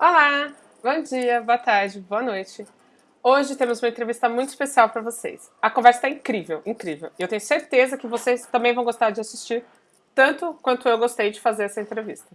Olá, bom dia, boa tarde, boa noite. Hoje temos uma entrevista muito especial para vocês. A conversa está incrível, incrível. Eu tenho certeza que vocês também vão gostar de assistir, tanto quanto eu gostei de fazer essa entrevista.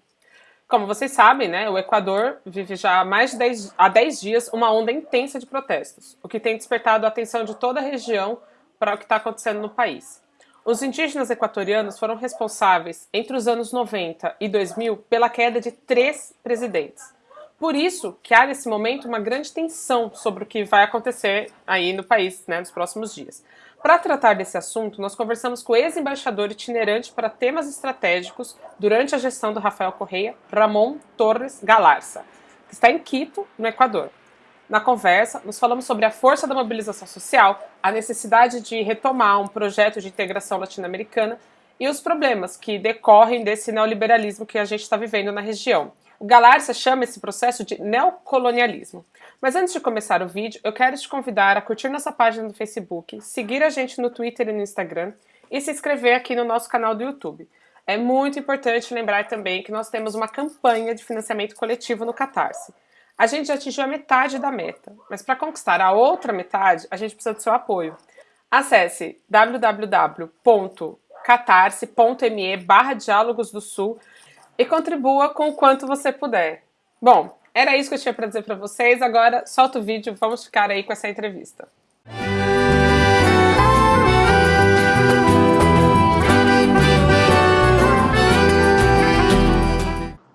Como vocês sabem, né, o Equador vive já há mais de 10, há 10 dias uma onda intensa de protestos, o que tem despertado a atenção de toda a região para o que está acontecendo no país. Os indígenas equatorianos foram responsáveis, entre os anos 90 e 2000, pela queda de três presidentes. Por isso que há nesse momento uma grande tensão sobre o que vai acontecer aí no país né, nos próximos dias. Para tratar desse assunto, nós conversamos com o ex-embaixador itinerante para temas estratégicos durante a gestão do Rafael Correia, Ramon Torres Galarza, que está em Quito, no Equador. Na conversa, nos falamos sobre a força da mobilização social, a necessidade de retomar um projeto de integração latino-americana e os problemas que decorrem desse neoliberalismo que a gente está vivendo na região. O Galarza chama esse processo de neocolonialismo. Mas antes de começar o vídeo, eu quero te convidar a curtir nossa página no Facebook, seguir a gente no Twitter e no Instagram e se inscrever aqui no nosso canal do YouTube. É muito importante lembrar também que nós temos uma campanha de financiamento coletivo no Catarse. A gente já atingiu a metade da meta, mas para conquistar a outra metade, a gente precisa do seu apoio. Acesse www.catarse.me barra Diálogos do Sul e contribua com o quanto você puder. Bom, era isso que eu tinha para dizer para vocês, agora solta o vídeo, vamos ficar aí com essa entrevista.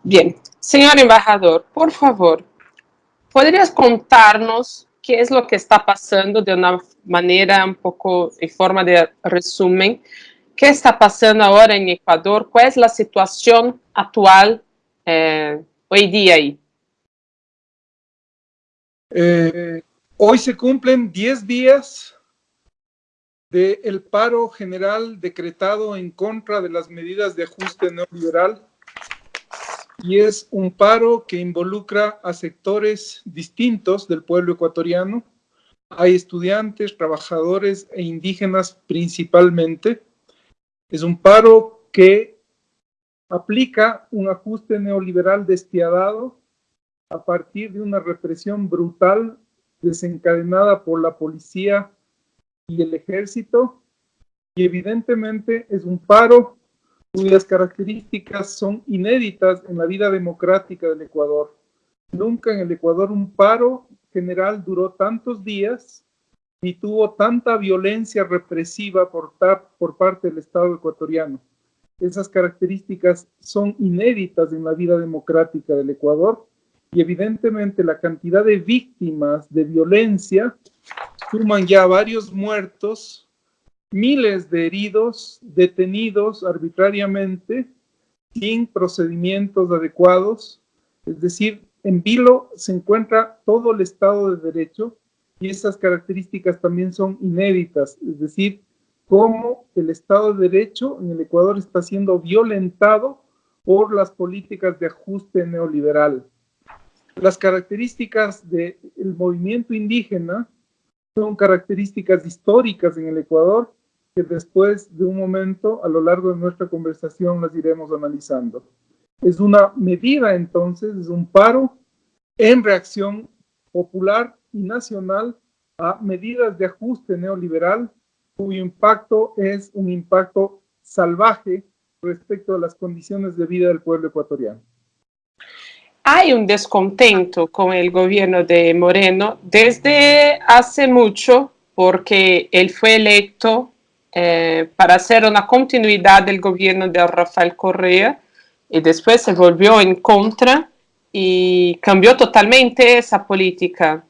Bien, señor embajador, por favor, ¿Podrías contarnos qué es lo que está pasando de una manera un poco en forma de resumen? ¿Qué está pasando ahora en Ecuador? ¿Cuál es la situación actual eh, hoy día ahí? Eh, hoy se cumplen 10 días del paro general decretado en contra de las medidas de ajuste neoliberal y es un paro que involucra a sectores distintos del pueblo ecuatoriano. Hay estudiantes, trabajadores e indígenas principalmente. Es un paro que aplica un ajuste neoliberal despiadado a partir de una represión brutal desencadenada por la policía y el ejército. Y evidentemente es un paro cuyas características son inéditas en la vida democrática del Ecuador. Nunca en el Ecuador un paro general duró tantos días ni tuvo tanta violencia represiva por, por parte del Estado ecuatoriano. Esas características son inéditas en la vida democrática del Ecuador y evidentemente la cantidad de víctimas de violencia suman ya varios muertos, miles de heridos detenidos arbitrariamente sin procedimientos adecuados. Es decir, en Vilo se encuentra todo el Estado de Derecho y esas características también son inéditas. Es decir, cómo el Estado de Derecho en el Ecuador está siendo violentado por las políticas de ajuste neoliberal. Las características del movimiento indígena son características históricas en el Ecuador que después de un momento, a lo largo de nuestra conversación, las iremos analizando. Es una medida entonces, es un paro en reacción popular y nacional a medidas de ajuste neoliberal cuyo impacto es un impacto salvaje respecto a las condiciones de vida del pueblo ecuatoriano. Hay un descontento con el gobierno de Moreno desde hace mucho porque él fue electo eh, para hacer una continuidad del gobierno de Rafael Correa y después se volvió en contra y cambió totalmente esa política.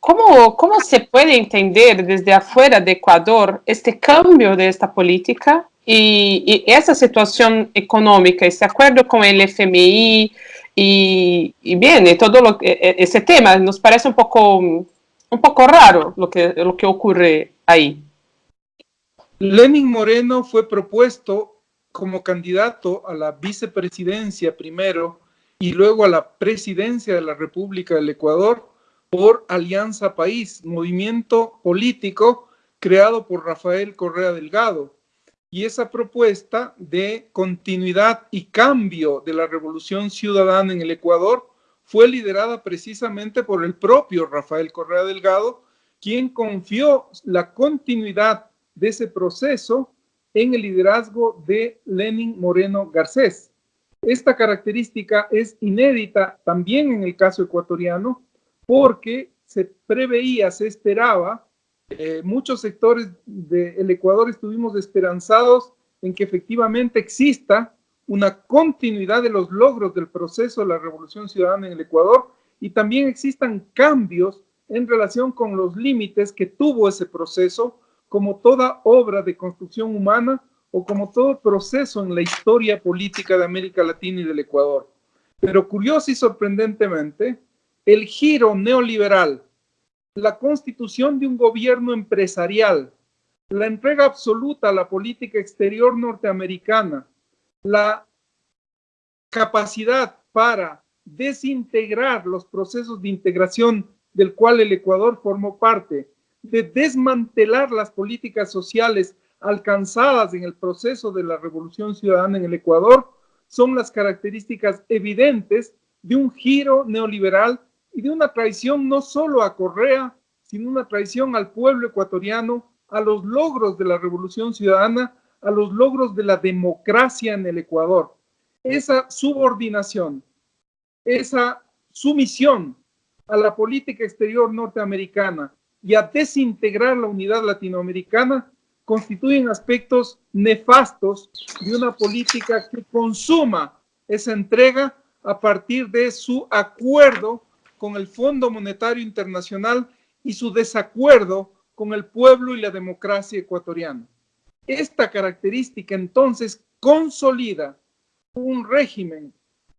¿Cómo, ¿Cómo se puede entender desde afuera de Ecuador este cambio de esta política y, y esa situación económica, ese acuerdo con el FMI y, y bien, y todo lo, e, e, ese tema nos parece un poco, un poco raro lo que, lo que ocurre ahí. Lenin Moreno fue propuesto como candidato a la vicepresidencia primero y luego a la presidencia de la República del Ecuador por Alianza País, movimiento político creado por Rafael Correa Delgado. Y esa propuesta de continuidad y cambio de la revolución ciudadana en el Ecuador fue liderada precisamente por el propio Rafael Correa Delgado, quien confió la continuidad de ese proceso en el liderazgo de Lenin Moreno Garcés. Esta característica es inédita también en el caso ecuatoriano porque se preveía, se esperaba, eh, muchos sectores del Ecuador estuvimos esperanzados en que efectivamente exista una continuidad de los logros del proceso de la revolución ciudadana en el Ecuador y también existan cambios en relación con los límites que tuvo ese proceso, como toda obra de construcción humana o como todo proceso en la historia política de América Latina y del Ecuador. Pero curioso y sorprendentemente, el giro neoliberal, la constitución de un gobierno empresarial, la entrega absoluta a la política exterior norteamericana, la capacidad para desintegrar los procesos de integración del cual el Ecuador formó parte, de desmantelar las políticas sociales alcanzadas en el proceso de la revolución ciudadana en el Ecuador, son las características evidentes de un giro neoliberal y de una traición no solo a Correa, sino una traición al pueblo ecuatoriano, a los logros de la revolución ciudadana, a los logros de la democracia en el Ecuador. Esa subordinación, esa sumisión a la política exterior norteamericana y a desintegrar la unidad latinoamericana constituyen aspectos nefastos de una política que consuma esa entrega a partir de su acuerdo con el Fondo Monetario Internacional y su desacuerdo con el pueblo y la democracia ecuatoriana. Esta característica entonces consolida un régimen,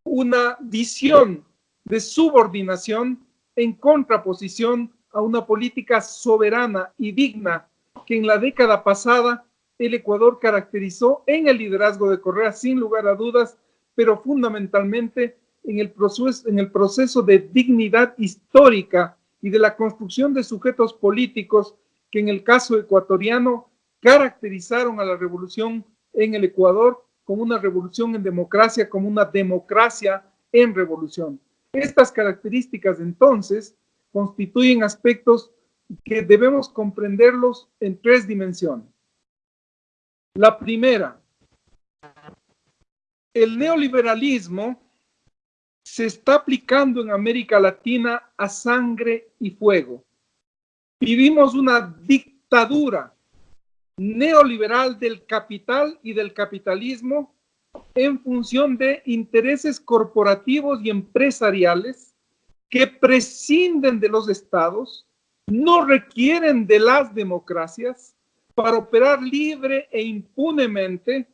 una visión de subordinación en contraposición a una política soberana y digna que en la década pasada el Ecuador caracterizó en el liderazgo de Correa sin lugar a dudas, pero fundamentalmente en el proceso, en el proceso de dignidad histórica y de la construcción de sujetos políticos que en el caso ecuatoriano caracterizaron a la revolución en el Ecuador como una revolución en democracia, como una democracia en revolución. Estas características entonces constituyen aspectos que debemos comprenderlos en tres dimensiones. La primera, el neoliberalismo se está aplicando en América Latina a sangre y fuego. Vivimos una dictadura neoliberal del capital y del capitalismo en función de intereses corporativos y empresariales que prescinden de los estados, no requieren de las democracias para operar libre e impunemente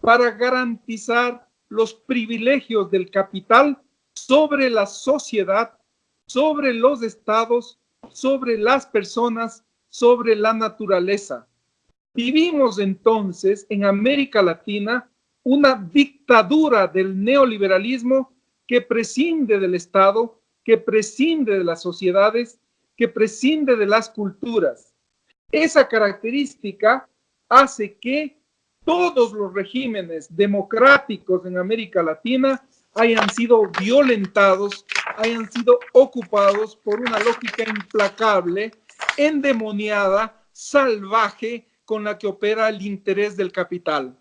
para garantizar los privilegios del capital sobre la sociedad, sobre los estados, sobre las personas, sobre la naturaleza. Vivimos entonces en América Latina una dictadura del neoliberalismo que prescinde del Estado, que prescinde de las sociedades, que prescinde de las culturas. Esa característica hace que todos los regímenes democráticos en América Latina hayan sido violentados, hayan sido ocupados por una lógica implacable, endemoniada, salvaje, con la que opera el interés del capital.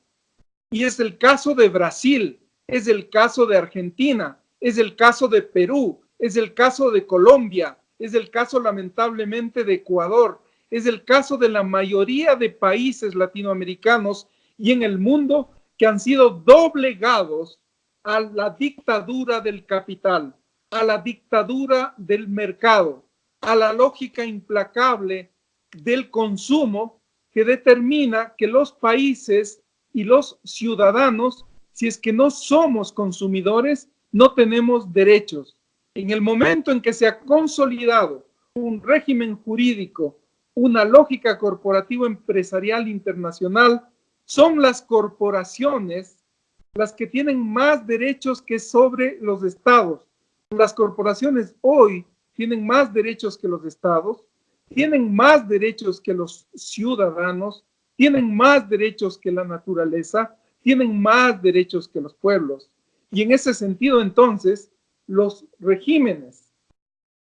Y es el caso de Brasil, es el caso de Argentina, es el caso de Perú, es el caso de Colombia, es el caso lamentablemente de Ecuador, es el caso de la mayoría de países latinoamericanos y en el mundo que han sido doblegados a la dictadura del capital, a la dictadura del mercado, a la lógica implacable del consumo que determina que los países y los ciudadanos, si es que no somos consumidores, no tenemos derechos. En el momento en que se ha consolidado un régimen jurídico, una lógica corporativa empresarial internacional, son las corporaciones las que tienen más derechos que sobre los estados. Las corporaciones hoy tienen más derechos que los estados, tienen más derechos que los ciudadanos, tienen más derechos que la naturaleza, tienen más derechos que los pueblos. Y en ese sentido, entonces, los regímenes,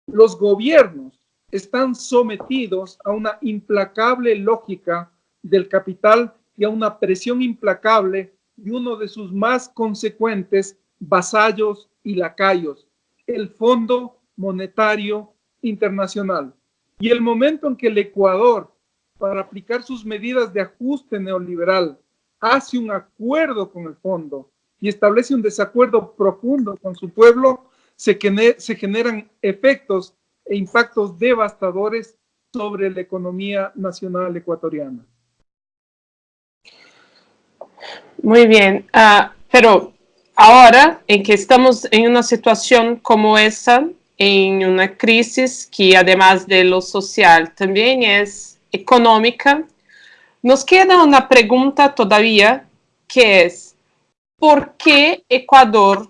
los gobiernos están sometidos a una implacable lógica del capital y a una presión implacable de uno de sus más consecuentes vasallos y lacayos, el Fondo Monetario Internacional. Y el momento en que el Ecuador, para aplicar sus medidas de ajuste neoliberal, hace un acuerdo con el fondo y establece un desacuerdo profundo con su pueblo, se, se generan efectos e impactos devastadores sobre la economía nacional ecuatoriana. Muy bien, uh, pero ahora en que estamos en una situación como esa, en una crisis que además de lo social también es económica, nos queda una pregunta todavía que es, ¿por qué Ecuador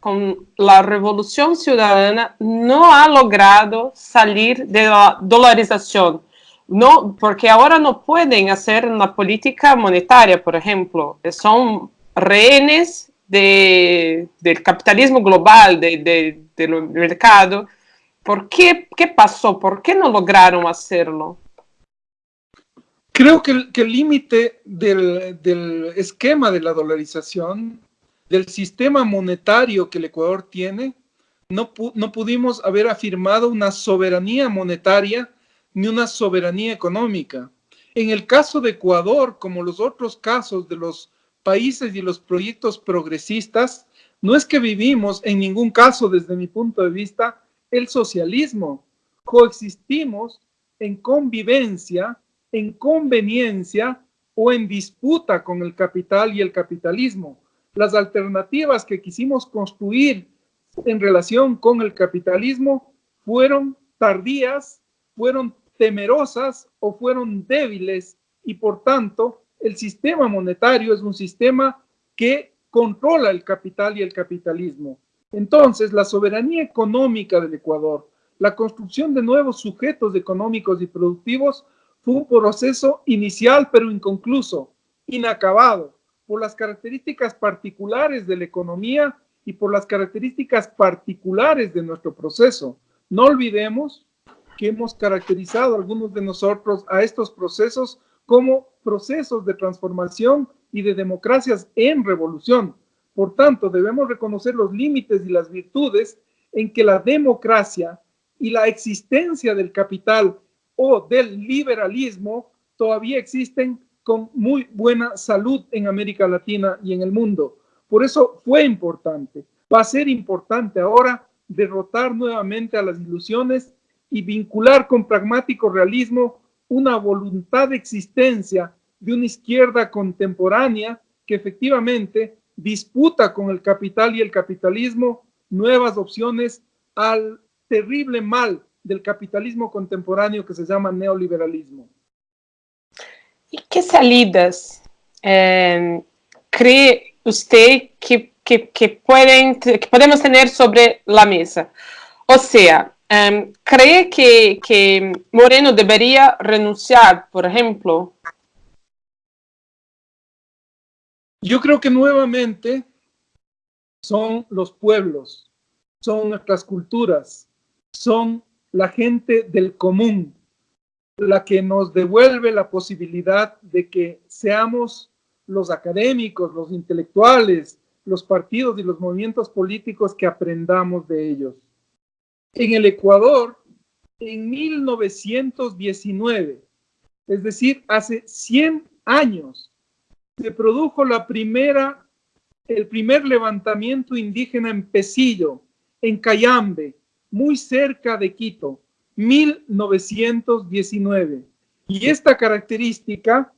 con la revolución ciudadana no ha logrado salir de la dolarización? No, porque ahora no pueden hacer una política monetaria, por ejemplo. Son rehenes de, del capitalismo global, de, de, del mercado. ¿Por qué, qué pasó? ¿Por qué no lograron hacerlo? Creo que el límite del, del, esquema de la dolarización, del sistema monetario que el Ecuador tiene, no, no pudimos haber afirmado una soberanía monetaria ni una soberanía económica. En el caso de Ecuador, como los otros casos de los países y los proyectos progresistas, no es que vivimos en ningún caso, desde mi punto de vista, el socialismo. Coexistimos en convivencia, en conveniencia o en disputa con el capital y el capitalismo. Las alternativas que quisimos construir en relación con el capitalismo fueron tardías, fueron temerosas o fueron débiles y por tanto el sistema monetario es un sistema que controla el capital y el capitalismo. Entonces, la soberanía económica del Ecuador, la construcción de nuevos sujetos económicos y productivos fue un proceso inicial pero inconcluso, inacabado, por las características particulares de la economía y por las características particulares de nuestro proceso. No olvidemos que hemos caracterizado algunos de nosotros a estos procesos como procesos de transformación y de democracias en revolución. Por tanto, debemos reconocer los límites y las virtudes en que la democracia y la existencia del capital o del liberalismo todavía existen con muy buena salud en América Latina y en el mundo. Por eso fue importante, va a ser importante ahora derrotar nuevamente a las ilusiones y vincular con pragmático realismo una voluntad de existencia de una izquierda contemporánea que efectivamente disputa con el capital y el capitalismo nuevas opciones al terrible mal del capitalismo contemporáneo que se llama neoliberalismo. ¿Y qué salidas eh, cree usted que, que, que, pueden, que podemos tener sobre la mesa? O sea, Um, ¿Cree que, que Moreno debería renunciar, por ejemplo? Yo creo que nuevamente son los pueblos, son nuestras culturas, son la gente del común, la que nos devuelve la posibilidad de que seamos los académicos, los intelectuales, los partidos y los movimientos políticos que aprendamos de ellos en el Ecuador en 1919, es decir, hace 100 años, se produjo la primera, el primer levantamiento indígena en Pesillo, en Cayambe, muy cerca de Quito, 1919. Y esta característica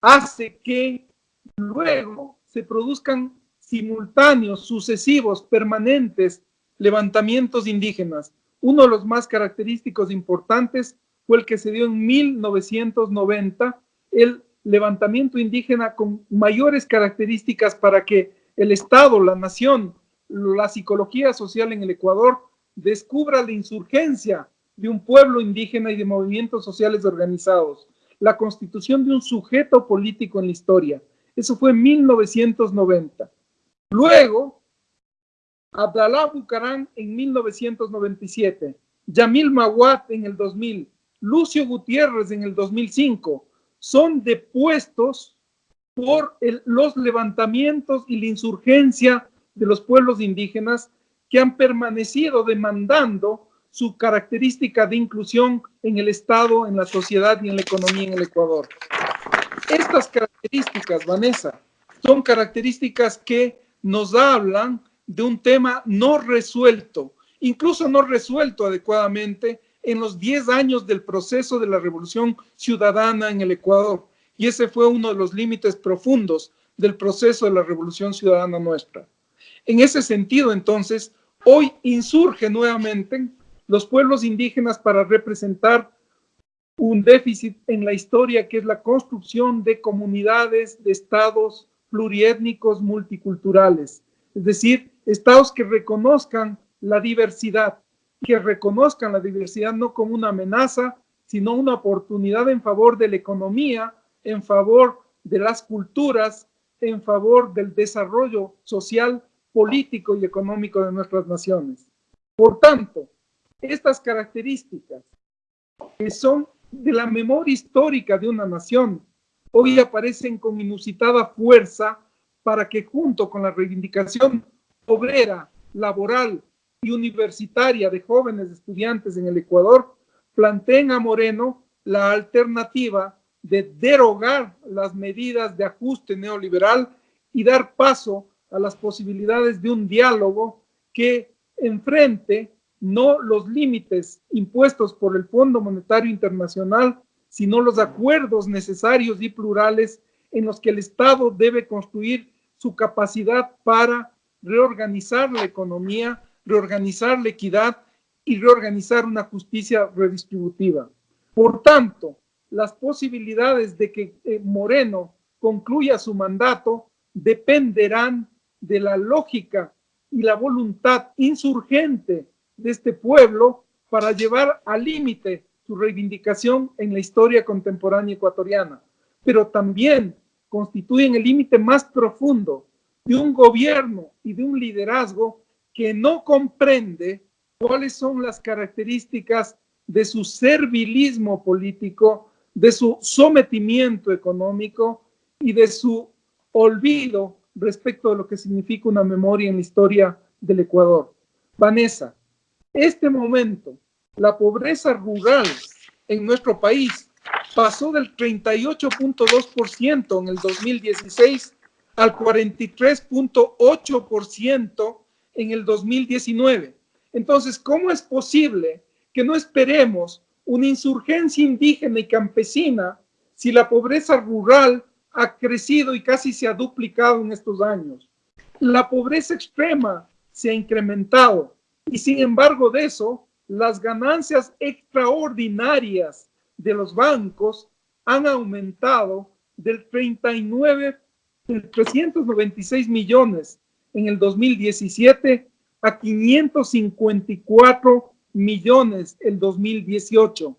hace que luego se produzcan simultáneos, sucesivos, permanentes levantamientos indígenas. Uno de los más característicos importantes fue el que se dio en 1990, el levantamiento indígena con mayores características para que el Estado, la nación, la psicología social en el Ecuador descubra la insurgencia de un pueblo indígena y de movimientos sociales organizados, la constitución de un sujeto político en la historia. Eso fue en 1990. Luego, Abdalá Bucarán en 1997, Yamil Mawat en el 2000, Lucio Gutiérrez en el 2005, son depuestos por los levantamientos y la insurgencia de los pueblos indígenas que han permanecido demandando su característica de inclusión en el Estado, en la sociedad y en la economía en el Ecuador. Estas características, Vanessa, son características que nos hablan de un tema no resuelto, incluso no resuelto adecuadamente en los 10 años del proceso de la revolución ciudadana en el Ecuador. Y ese fue uno de los límites profundos del proceso de la revolución ciudadana nuestra. En ese sentido, entonces, hoy insurge nuevamente los pueblos indígenas para representar un déficit en la historia que es la construcción de comunidades, de estados pluriétnicos multiculturales, es decir, estados que reconozcan la diversidad, que reconozcan la diversidad no como una amenaza, sino una oportunidad en favor de la economía, en favor de las culturas, en favor del desarrollo social, político y económico de nuestras naciones. Por tanto, estas características que son de la memoria histórica de una nación, hoy aparecen con inusitada fuerza para que junto con la reivindicación obrera, laboral y universitaria de jóvenes estudiantes en el Ecuador, planteen a Moreno la alternativa de derogar las medidas de ajuste neoliberal y dar paso a las posibilidades de un diálogo que enfrente no los límites impuestos por el Fondo Monetario Internacional, sino los acuerdos necesarios y plurales en los que el Estado debe construir su capacidad para reorganizar la economía, reorganizar la equidad y reorganizar una justicia redistributiva. Por tanto, las posibilidades de que eh, Moreno concluya su mandato dependerán de la lógica y la voluntad insurgente de este pueblo para llevar al límite su reivindicación en la historia contemporánea ecuatoriana, pero también constituyen el límite más profundo de un gobierno y de un liderazgo que no comprende cuáles son las características de su servilismo político, de su sometimiento económico y de su olvido respecto de lo que significa una memoria en la historia del Ecuador. Vanessa, este momento, la pobreza rural en nuestro país pasó del 38.2% en el 2016 al 43.8% en el 2019. Entonces, ¿cómo es posible que no esperemos una insurgencia indígena y campesina si la pobreza rural ha crecido y casi se ha duplicado en estos años? La pobreza extrema se ha incrementado y sin embargo de eso, las ganancias extraordinarias de los bancos han aumentado del 39, del 396 millones en el 2017 a 554 millones el 2018.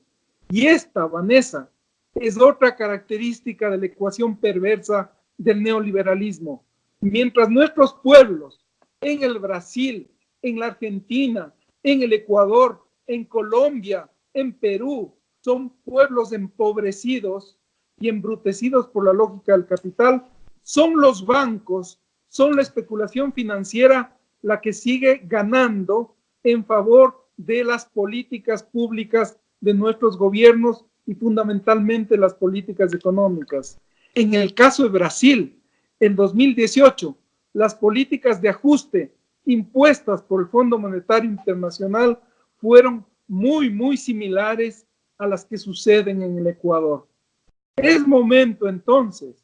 Y esta, Vanessa, es otra característica de la ecuación perversa del neoliberalismo. Mientras nuestros pueblos en el Brasil, en la Argentina, en el Ecuador, en Colombia, en Perú, son pueblos empobrecidos y embrutecidos por la lógica del capital, son los bancos, son la especulación financiera la que sigue ganando en favor de las políticas públicas de nuestros gobiernos y fundamentalmente las políticas económicas. En el caso de Brasil, en 2018, las políticas de ajuste impuestas por el Fondo Monetario Internacional fueron muy, muy similares a las que suceden en el Ecuador. Es momento entonces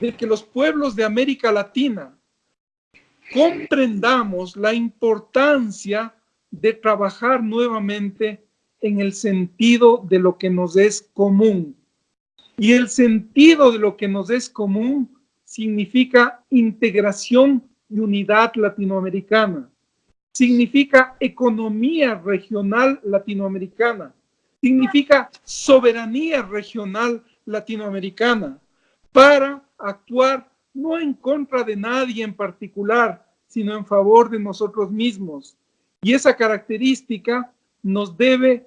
de que los pueblos de América Latina comprendamos la importancia de trabajar nuevamente en el sentido de lo que nos es común. Y el sentido de lo que nos es común significa integración y unidad latinoamericana. Significa economía regional latinoamericana. Significa soberanía regional latinoamericana para actuar no en contra de nadie en particular, sino en favor de nosotros mismos. Y esa característica nos debe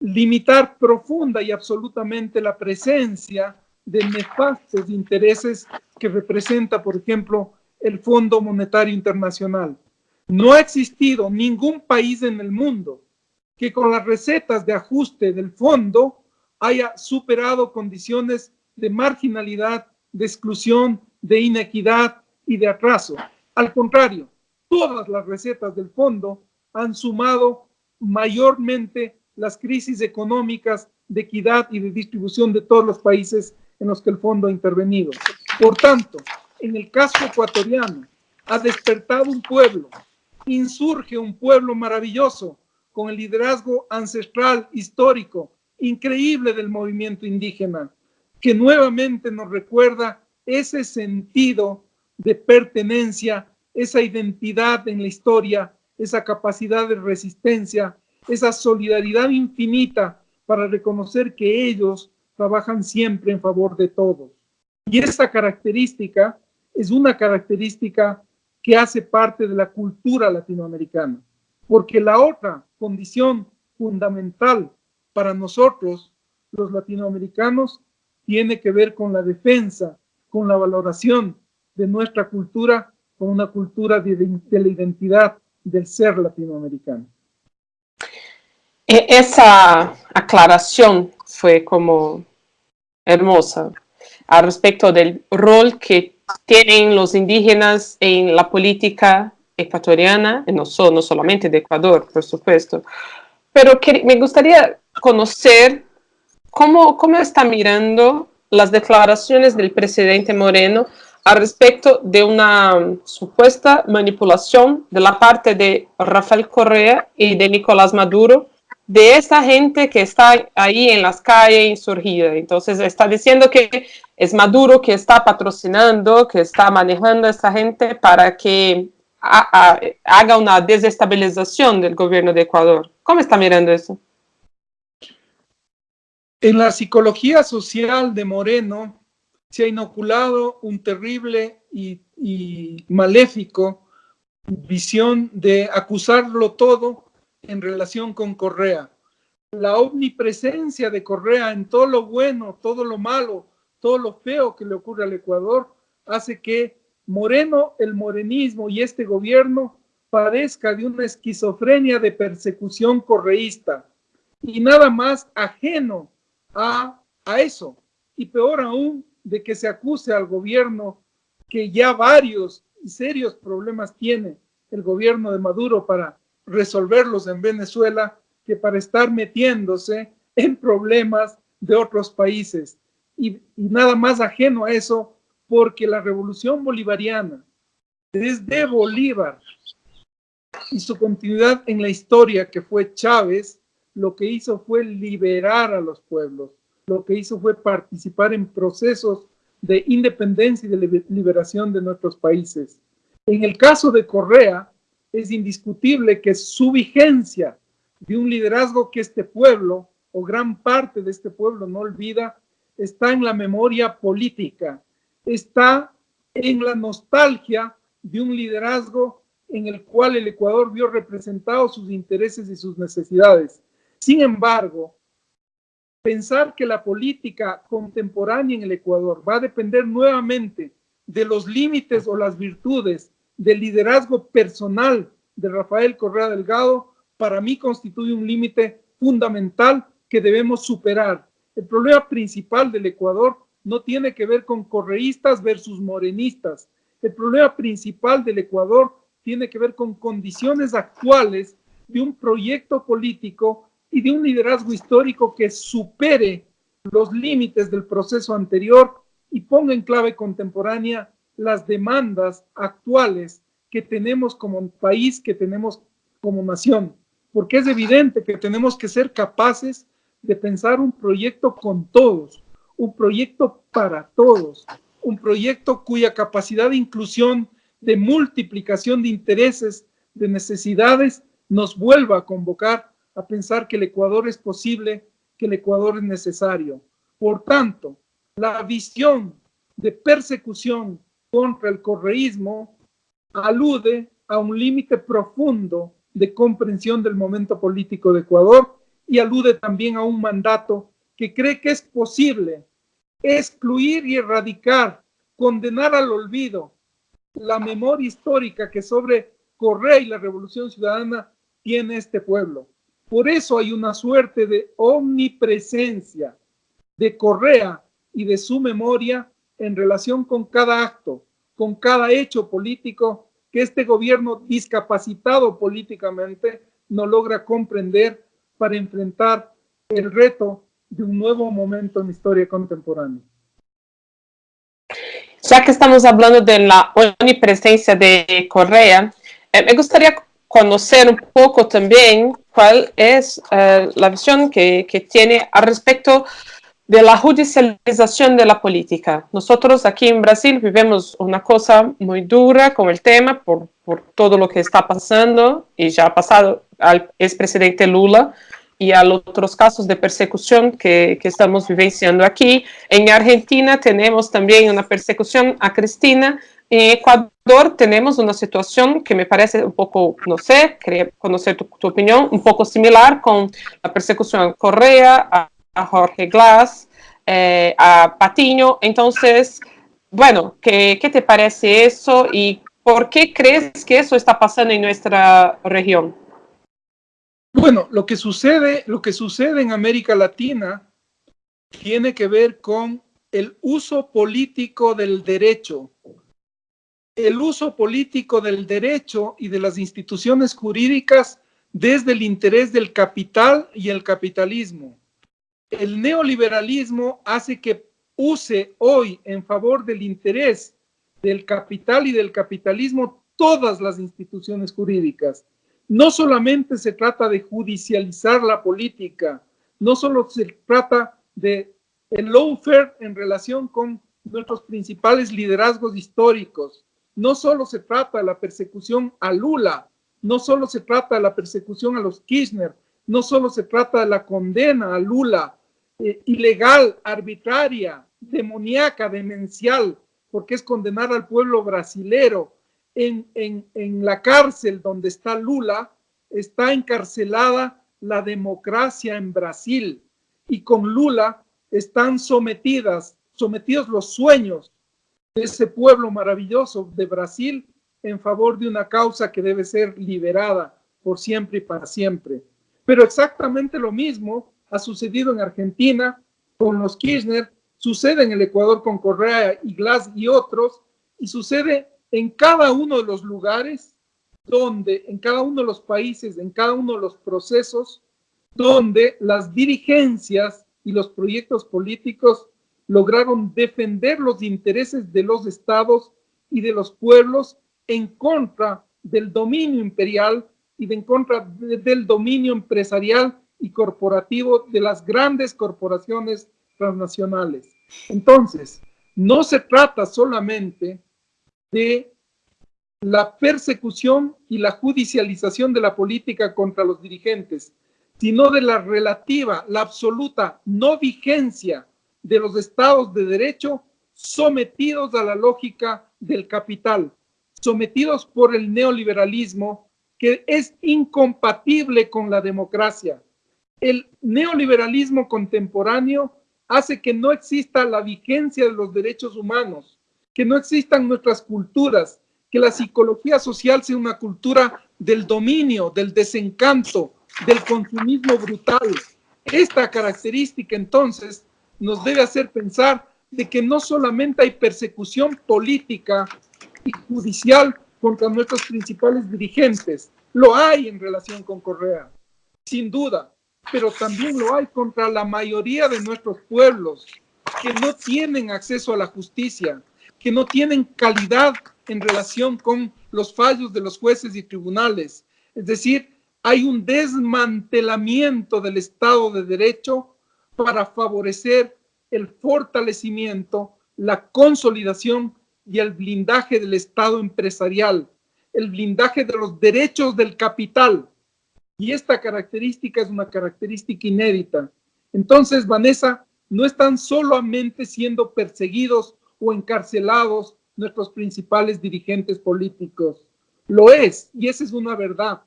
limitar profunda y absolutamente la presencia de nefastos intereses que representa, por ejemplo, el Fondo Monetario Internacional. No ha existido ningún país en el mundo que con las recetas de ajuste del fondo haya superado condiciones de marginalidad, de exclusión, de inequidad y de atraso. Al contrario, todas las recetas del fondo han sumado mayormente las crisis económicas de equidad y de distribución de todos los países en los que el fondo ha intervenido. Por tanto, en el caso ecuatoriano, ha despertado un pueblo, insurge un pueblo maravilloso con el liderazgo ancestral, histórico, increíble del movimiento indígena, que nuevamente nos recuerda ese sentido de pertenencia, esa identidad en la historia, esa capacidad de resistencia, esa solidaridad infinita para reconocer que ellos trabajan siempre en favor de todos. Y esa característica es una característica que hace parte de la cultura latinoamericana, porque la otra condición fundamental para nosotros, los latinoamericanos, tiene que ver con la defensa, con la valoración de nuestra cultura, con una cultura de, de la identidad del ser latinoamericano. E, esa aclaración fue como hermosa al respecto del rol que tienen los indígenas en la política ecuatoriana, no, no solamente de Ecuador, por supuesto, pero que, me gustaría conocer cómo, cómo está mirando las declaraciones del presidente Moreno al respecto de una supuesta manipulación de la parte de Rafael Correa y de Nicolás Maduro de esa gente que está ahí en las calles insurgida. Entonces está diciendo que es Maduro que está patrocinando, que está manejando a esta gente para que haga una desestabilización del gobierno de Ecuador. ¿Cómo está mirando eso? En la psicología social de Moreno se ha inoculado un terrible y, maléfico visión de acusarlo todo en relación con Correa. La omnipresencia de Correa en todo lo bueno, todo lo malo, todo lo feo que le ocurre al Ecuador, hace que Moreno, el morenismo y este gobierno padezca de una esquizofrenia de persecución correísta y nada más ajeno a, a eso. Y peor aún, de que se acuse al gobierno que ya varios y serios problemas tiene el gobierno de Maduro para resolverlos en Venezuela que para estar metiéndose en problemas de otros países. Y, nada más ajeno a eso, porque la revolución bolivariana, desde Bolívar y su continuidad en la historia que fue Chávez, lo que hizo fue liberar a los pueblos, lo que hizo fue participar en procesos de independencia y de liberación de nuestros países. En el caso de Correa, es indiscutible que su vigencia de un liderazgo que este pueblo o gran parte de este pueblo no olvida, está en la memoria política, está en la nostalgia de un liderazgo en el cual el Ecuador vio representados sus intereses y sus necesidades. Sin embargo, pensar que la política contemporánea en el Ecuador va a depender nuevamente de los límites o las virtudes del liderazgo personal de Rafael Correa Delgado, para mí constituye un límite fundamental que debemos superar. El problema principal del Ecuador no tiene que ver con correístas versus morenistas. El problema principal del Ecuador tiene que ver con condiciones actuales de un proyecto político y de un liderazgo histórico que supere los límites del proceso anterior y ponga en clave contemporánea las demandas actuales que tenemos como país, que tenemos como nación, porque es evidente que tenemos que ser capaces de pensar un proyecto con todos, un proyecto para todos, un proyecto cuya capacidad de inclusión, de multiplicación de intereses, de necesidades, nos vuelva a convocar a pensar que el Ecuador es posible, que el Ecuador es necesario. Por tanto, la visión de persecución contra el correísmo alude a un límite profundo de comprensión del momento político de Ecuador y alude también a un mandato que cree que es posible excluir y erradicar, condenar al olvido la memoria histórica que sobre Correa y la Revolución Ciudadana tiene este pueblo. Por eso hay una suerte de omnipresencia de Correa y de su memoria en relación con cada acto, con cada hecho político que este gobierno discapacitado políticamente no logra comprender para enfrentar el reto de un nuevo momento en historia contemporánea. Ya que estamos hablando de la omnipresencia de Correa, eh, me gustaría conocer un poco también cuál es eh, la visión que, que, tiene al respecto de la judicialización de la política. Nosotros aquí en Brasil vivimos una cosa muy dura con el tema por, por todo lo que está pasando y ya ha pasado al expresidente Lula y a otros casos de persecución que, que, estamos vivenciando aquí. En Argentina tenemos también una persecución a Cristina. En Ecuador tenemos una situación que me parece un poco, no sé, quería conocer tu, opinión, un poco similar con la persecución a Correa, a a Jorge Glass, eh, a Patiño. Entonces, bueno, ¿qué, ¿qué te parece eso y por qué crees que eso está pasando en nuestra región? Bueno, lo que sucede, lo que sucede en América Latina tiene que ver con el uso político del derecho. El uso político del derecho y de las instituciones jurídicas desde el interés del capital y el capitalismo el neoliberalismo hace que use hoy en favor del interés del capital y del capitalismo todas las instituciones jurídicas. No solamente se trata de judicializar la política, no solo se trata de el lawfare en relación con nuestros principales liderazgos históricos, no solo se trata de la persecución a Lula, no solo se trata de la persecución a los Kirchner, no solo se trata de la condena a Lula, eh, ilegal, arbitraria, demoníaca, demencial, porque es condenar al pueblo brasilero. En, en la cárcel donde está Lula, está encarcelada la democracia en Brasil y con Lula están sometidas, sometidos los sueños ese pueblo maravilloso de Brasil en favor de una causa que debe ser liberada por siempre y para siempre. Pero exactamente lo mismo ha sucedido en Argentina con los Kirchner, sucede en el Ecuador con Correa y Glass y otros, y sucede en cada uno de los lugares donde, en cada uno de los países, en cada uno de los procesos, donde las dirigencias y los proyectos políticos lograron defender los intereses de los estados y de los pueblos en contra del dominio imperial y en contra del dominio empresarial y corporativo de las grandes corporaciones transnacionales. Entonces, no se trata solamente de la persecución y la judicialización de la política contra los dirigentes, sino de la relativa, la absoluta no vigencia de los estados de derecho sometidos a la lógica del capital, sometidos por el neoliberalismo que es incompatible con la democracia, el neoliberalismo contemporáneo hace que no exista la vigencia de los derechos humanos, que no existan nuestras culturas, que la psicología social sea una cultura del dominio, del desencanto, del consumismo brutal. Esta característica entonces nos debe hacer pensar de que no solamente hay persecución política y judicial contra nuestros principales dirigentes, lo hay en relación con Correa, sin duda, pero también lo hay contra la mayoría de nuestros pueblos que no tienen acceso a la justicia, que no tienen calidad en relación con los fallos de los jueces y tribunales. Es decir, hay un desmantelamiento del Estado de Derecho para favorecer el fortalecimiento, la consolidación y el blindaje del Estado empresarial, el blindaje de los derechos del capital, y esta característica es una característica inédita. Entonces, Vanessa, no están solamente siendo perseguidos o encarcelados nuestros principales dirigentes políticos. Lo es, y esa es una verdad.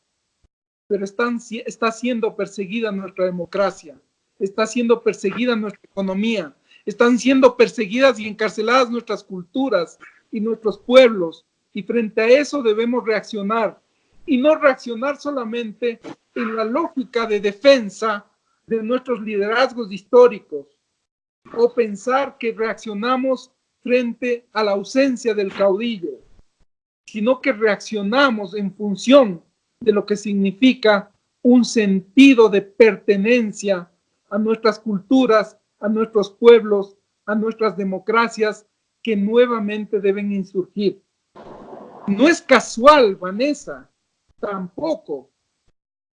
Pero está siendo perseguida nuestra democracia, está siendo perseguida nuestra economía, están siendo perseguidas y encarceladas nuestras culturas y nuestros pueblos. Y frente a eso debemos reaccionar. Y no reaccionar solamente en la lógica de defensa de nuestros liderazgos históricos o pensar que reaccionamos frente a la ausencia del caudillo, sino que reaccionamos en función de lo que significa un sentido de pertenencia a nuestras culturas, a nuestros pueblos, a nuestras democracias que nuevamente deben insurgir. No es casual, Vanessa, tampoco,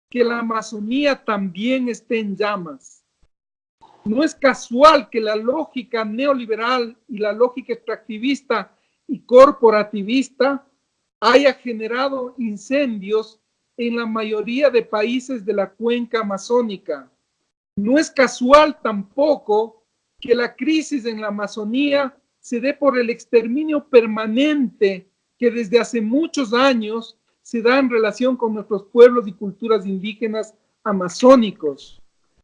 que la Amazonía también esté en llamas. No es casual que la lógica neoliberal y la lógica extractivista y corporativista haya generado incendios en la mayoría de países de la cuenca amazónica. No es casual tampoco que la crisis en la Amazonía se dé por el exterminio permanente que desde hace muchos años se da en relación con nuestros pueblos y culturas indígenas amazónicos.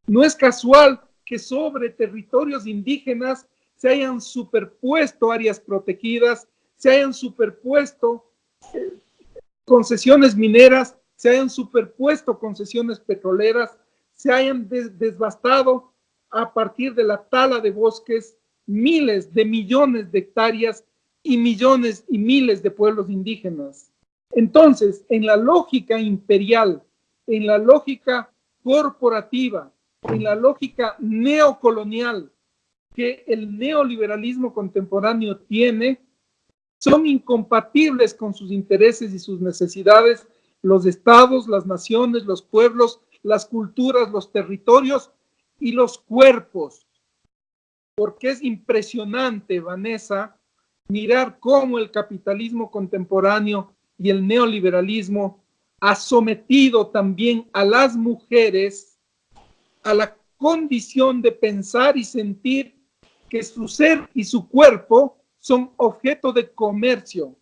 No es casual que sobre territorios indígenas se hayan superpuesto áreas protegidas, se hayan superpuesto eh, concesiones mineras, se hayan superpuesto concesiones petroleras, se hayan desbastado a partir de la tala de bosques miles de millones de hectáreas y millones y miles de pueblos indígenas. Entonces, en la lógica imperial, en la lógica corporativa, en la lógica neocolonial que el neoliberalismo contemporáneo tiene, son incompatibles con sus intereses y sus necesidades los estados, las naciones, los pueblos, las culturas, los territorios y los cuerpos. Porque es impresionante, Vanessa, mirar cómo el capitalismo contemporáneo y el neoliberalismo ha sometido también a las mujeres a la condición de pensar y sentir que su ser y su cuerpo son objeto de comercio.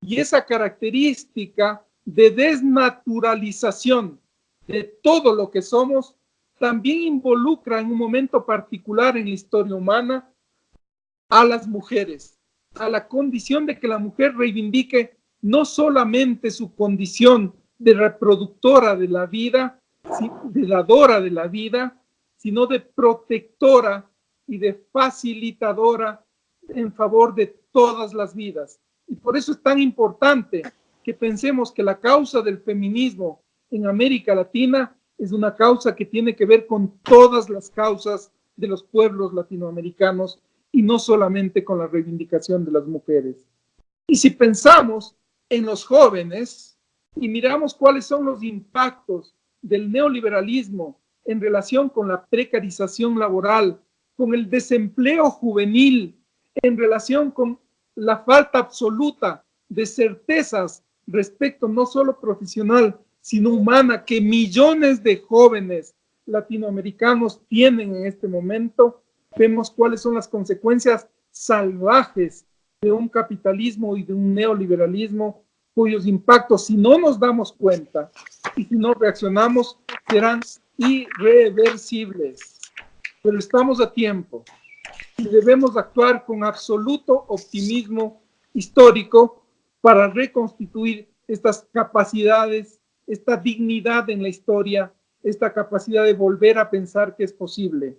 Y esa característica de desnaturalización de todo lo que somos también involucra en un momento particular en la historia humana a las mujeres, a la condición de que la mujer reivindique no solamente su condición de reproductora de la vida, de dadora de la vida, sino de protectora y de facilitadora en favor de todas las vidas. Y por eso es tan importante que pensemos que la causa del feminismo en América Latina es una causa que tiene que ver con todas las causas de los pueblos latinoamericanos y no solamente con la reivindicación de las mujeres. Y si pensamos en los jóvenes y miramos cuáles son los impactos del neoliberalismo en relación con la precarización laboral, con el desempleo juvenil, en relación con la falta absoluta de certezas respecto no solo profesional, sino humana, que millones de jóvenes latinoamericanos tienen en este momento, vemos cuáles son las consecuencias salvajes de un capitalismo y de un neoliberalismo cuyos impactos, si no nos damos cuenta y si no reaccionamos, serán irreversibles. Pero estamos a tiempo y debemos actuar con absoluto optimismo histórico para reconstituir estas capacidades, esta dignidad en la historia, esta capacidad de volver a pensar que es posible.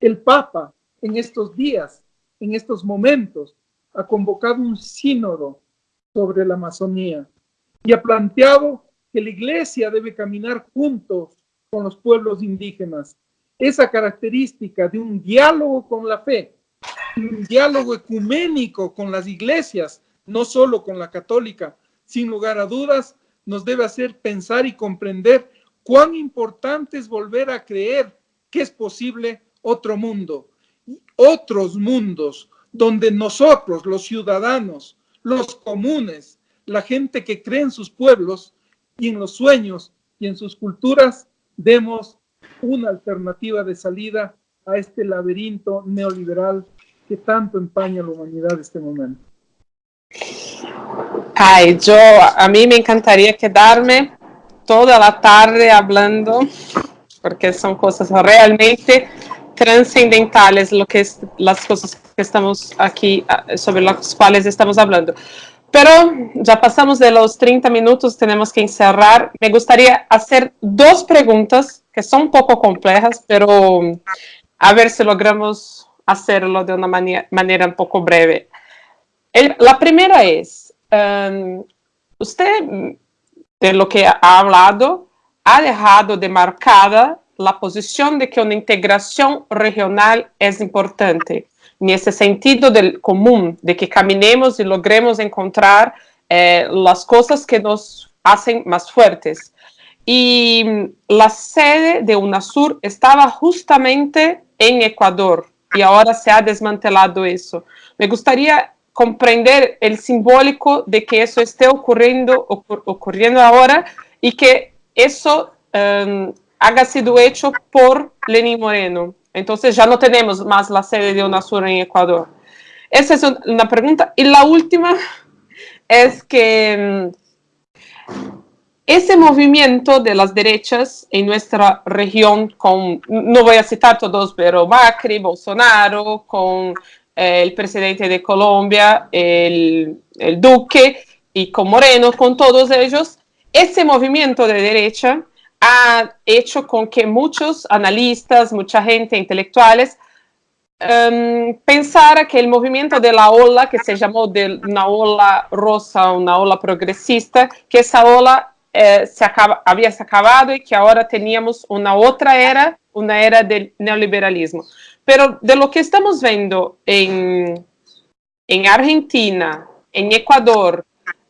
El Papa en estos días, en estos momentos, ha convocado un sínodo sobre la Amazonía y ha planteado que la iglesia debe caminar juntos con los pueblos indígenas. Esa característica de un diálogo con la fe, un diálogo ecuménico con las iglesias, no solo con la católica, sin lugar a dudas, nos debe hacer pensar y comprender cuán importante es volver a creer que es posible otro mundo, otros mundos donde nosotros, los ciudadanos, los comunes, la gente que cree en sus pueblos y en los sueños y en sus culturas, demos una alternativa de salida a este laberinto neoliberal que tanto empaña a la humanidad en este momento. Ay, yo, a mí me encantaría quedarme toda la tarde hablando, porque son cosas realmente trascendentales lo que es, las cosas que estamos aquí, ah, sobre las cuales estamos hablando. Pero ya pasamos de los 30 minutos, tenemos que encerrar. Me gustaría hacer dos preguntas que son un poco complejas, pero a ver si logramos hacerlo de una manera, manera un poco breve. la primera es, usted, de lo que ha hablado, ha dejado de marcada la posición de que una integración regional es importante, en ese sentido del común, de que caminemos y logremos encontrar eh, las cosas que nos hacen más fuertes. Y la sede de UNASUR estaba justamente en Ecuador y ahora se ha desmantelado eso. Me gustaría comprender el simbólico de que eso esté ocurriendo, ocurriendo ahora y que eso um, sido hecho por Lenín Moreno. Entonces ya no tenemos más la sede de UNASUR en Ecuador. Esa es una pregunta. Y la última es que um, ese movimiento de las derechas en nuestra región, con, no voy a citar todos, pero Macri, Bolsonaro, con eh, el presidente de Colombia, el, el Duque, y con Moreno, con todos ellos, ese movimiento de derecha ha hecho con que muchos analistas, mucha gente, intelectuales, um, pensara que el movimiento de la ola, que se llamó de una ola rosa, una ola progresista, que esa ola eh, se acaba, había se acabado y que ahora teníamos una otra era, una era del neoliberalismo. Pero de lo que estamos viendo en, en Argentina, en Ecuador,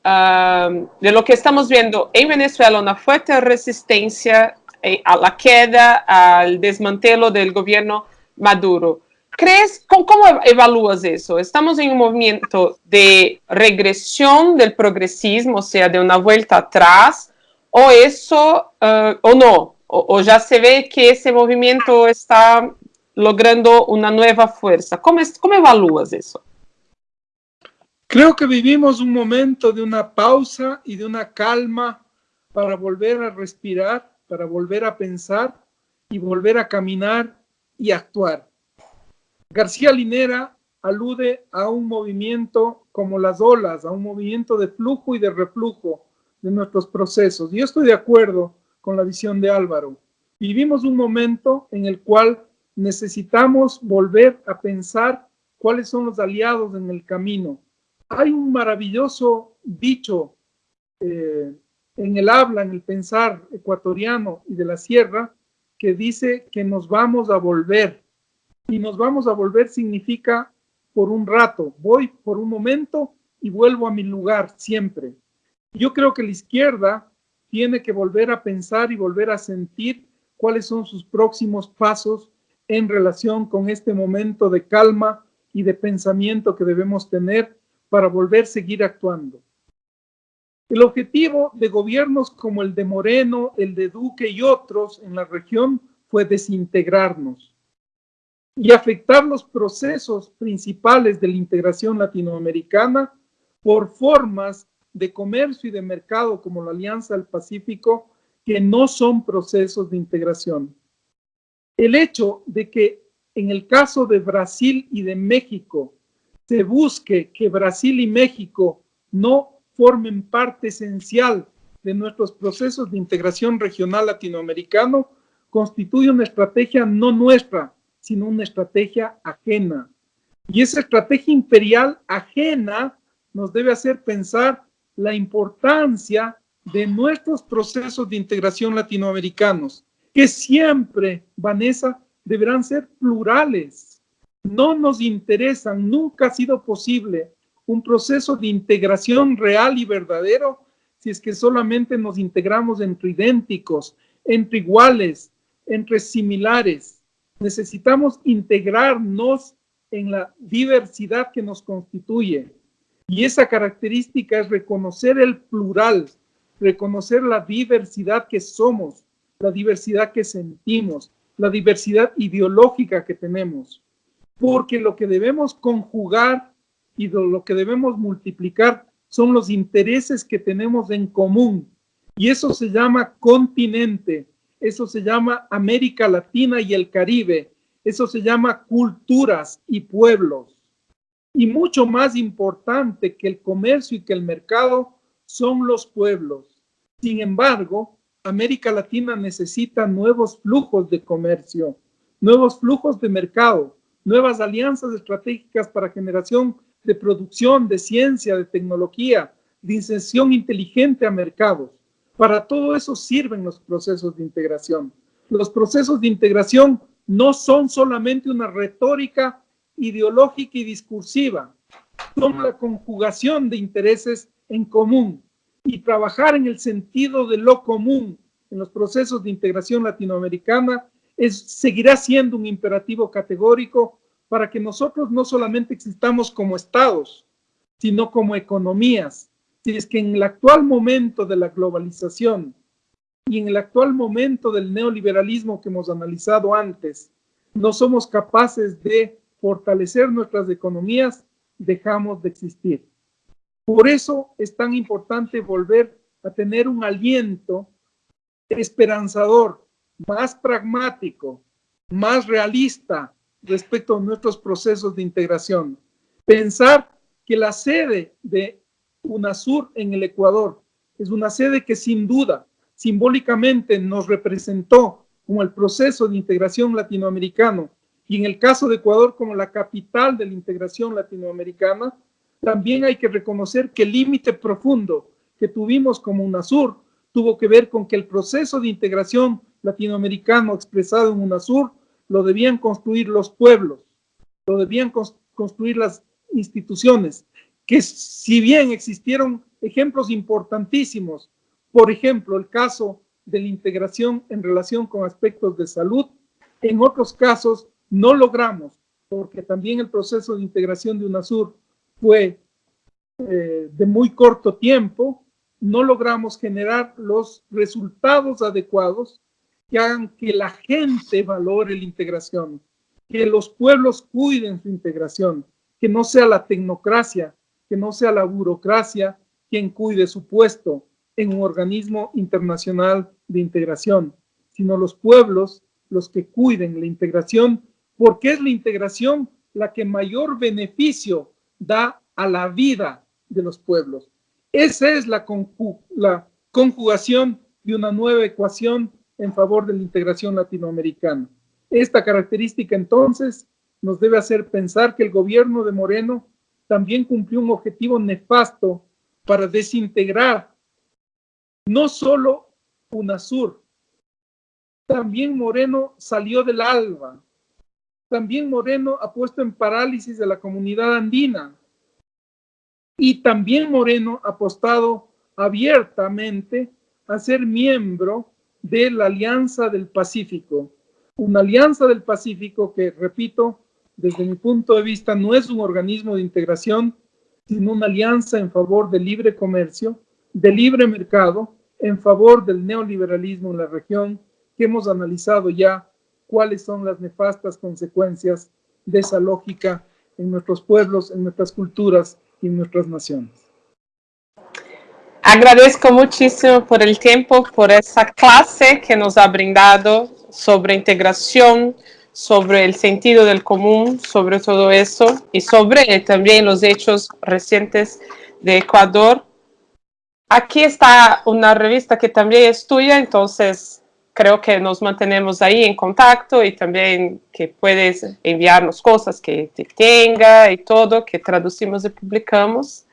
uh, de lo que estamos viendo en Venezuela, una fuerte resistencia eh, a la queda, al desmantelo del gobierno Maduro. ¿Crees, cómo, evalúas eso? ¿Estamos en un movimiento de regresión del progresismo, o sea, de una vuelta atrás? o eso, uh, o no, o, o, ya se ve que ese movimiento está logrando una nueva fuerza. ¿Cómo, es, evalúas eso? Creo que vivimos un momento de una pausa y de una calma para volver a respirar, para volver a pensar y volver a caminar y actuar. García Linera alude a un movimiento como las olas, a un movimiento de flujo y de reflujo, de nuestros procesos. Yo estoy de acuerdo con la visión de Álvaro. Vivimos un momento en el cual necesitamos volver a pensar cuáles son los aliados en el camino. Hay un maravilloso dicho eh, en el habla, en el pensar ecuatoriano y de la sierra, que dice que nos vamos a volver. Y nos vamos a volver significa por un rato, voy por un momento y vuelvo a mi lugar siempre. Yo creo que la izquierda tiene que volver a pensar y volver a sentir cuáles son sus próximos pasos en relación con este momento de calma y de pensamiento que debemos tener para volver a seguir actuando. El objetivo de gobiernos como el de Moreno, el de Duque y otros en la región fue desintegrarnos y afectar los procesos principales de la integración latinoamericana por formas de comercio y de mercado como la Alianza del Pacífico, que no son procesos de integración. El hecho de que en el caso de Brasil y de México se busque que Brasil y México no formen parte esencial de nuestros procesos de integración regional latinoamericano, constituye una estrategia no nuestra, sino una estrategia ajena. Y esa estrategia imperial ajena nos debe hacer pensar la importancia de nuestros procesos de integración latinoamericanos, que siempre, Vanessa, deberán ser plurales. No nos interesan, nunca ha sido posible un proceso de integración real y verdadero si es que solamente nos integramos entre idénticos, entre iguales, entre similares. Necesitamos integrarnos en la diversidad que nos constituye. Y esa característica es reconocer el plural, reconocer la diversidad que somos, la diversidad que sentimos, la diversidad ideológica que tenemos. Porque lo que debemos conjugar y lo que debemos multiplicar son los intereses que tenemos en común. Y eso se llama continente, eso se llama América Latina y el Caribe, eso se llama culturas y pueblos. Y mucho más importante que el comercio y que el mercado son los pueblos. Sin embargo, América Latina necesita nuevos flujos de comercio, nuevos flujos de mercado, nuevas alianzas estratégicas para generación de producción, de ciencia, de tecnología, de inserción inteligente a mercados. Para todo eso sirven los procesos de integración. Los procesos de integración no son solamente una retórica ideológica y discursiva, son la conjugación de intereses en común y trabajar en el sentido de lo común en los procesos de integración latinoamericana es, seguirá siendo un imperativo categórico para que nosotros no solamente existamos como estados, sino como economías. Si es que en el actual momento de la globalización y en el actual momento del neoliberalismo que hemos analizado antes, no somos capaces de fortalecer nuestras economías, dejamos de existir. Por eso es tan importante volver a tener un aliento esperanzador, más pragmático, más realista respecto a nuestros procesos de integración. Pensar que la sede de UNASUR en el Ecuador es una sede que sin duda simbólicamente nos representó como el proceso de integración latinoamericano y en el caso de Ecuador como la capital de la integración latinoamericana, también hay que reconocer que el límite profundo que tuvimos como UNASUR tuvo que ver con que el proceso de integración latinoamericano expresado en UNASUR lo debían construir los pueblos, lo debían construir las instituciones, que si bien existieron ejemplos importantísimos, por ejemplo, el caso de la integración en relación con aspectos de salud, en otros casos no logramos, porque también el proceso de integración de UNASUR fue eh, de muy corto tiempo, no logramos generar los resultados adecuados que hagan que la gente valore la integración, que los pueblos cuiden su integración, que no sea la tecnocracia, que no sea la burocracia quien cuide su puesto en un organismo internacional de integración, sino los pueblos los que cuiden la integración, porque es la integración la que mayor beneficio da a la vida de los pueblos. Esa es la, conjugación de una nueva ecuación en favor de la integración latinoamericana. Esta característica entonces nos debe hacer pensar que el gobierno de Moreno también cumplió un objetivo nefasto para desintegrar no solo UNASUR, también Moreno salió del ALBA, también Moreno ha puesto en parálisis a la comunidad andina y también Moreno ha apostado abiertamente a ser miembro de la Alianza del Pacífico. Una Alianza del Pacífico que, repito, desde mi punto de vista no es un organismo de integración, sino una alianza en favor del libre comercio, del libre mercado, en favor del neoliberalismo en la región, que hemos analizado ya cuáles son las nefastas consecuencias de esa lógica en nuestros pueblos, en nuestras culturas y en nuestras naciones. Agradezco muchísimo por el tiempo, por esa clase que nos ha brindado sobre integración, sobre el sentido del común, sobre todo eso, y sobre también los hechos recientes de Ecuador. Aquí está una revista que también es tuya, entonces creo que nos mantenemos ahí en contacto y también que puedes enviarnos cosas que te tenga y todo, que traducimos y publicamos.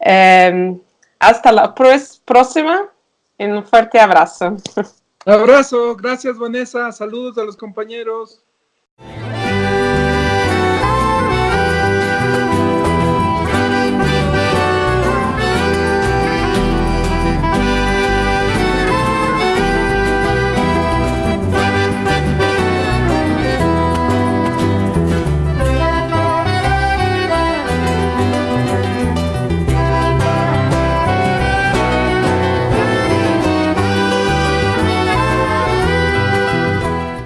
Em, hasta la próxima y un fuerte abrazo. Abrazo, gracias Vanessa, saludos a los compañeros.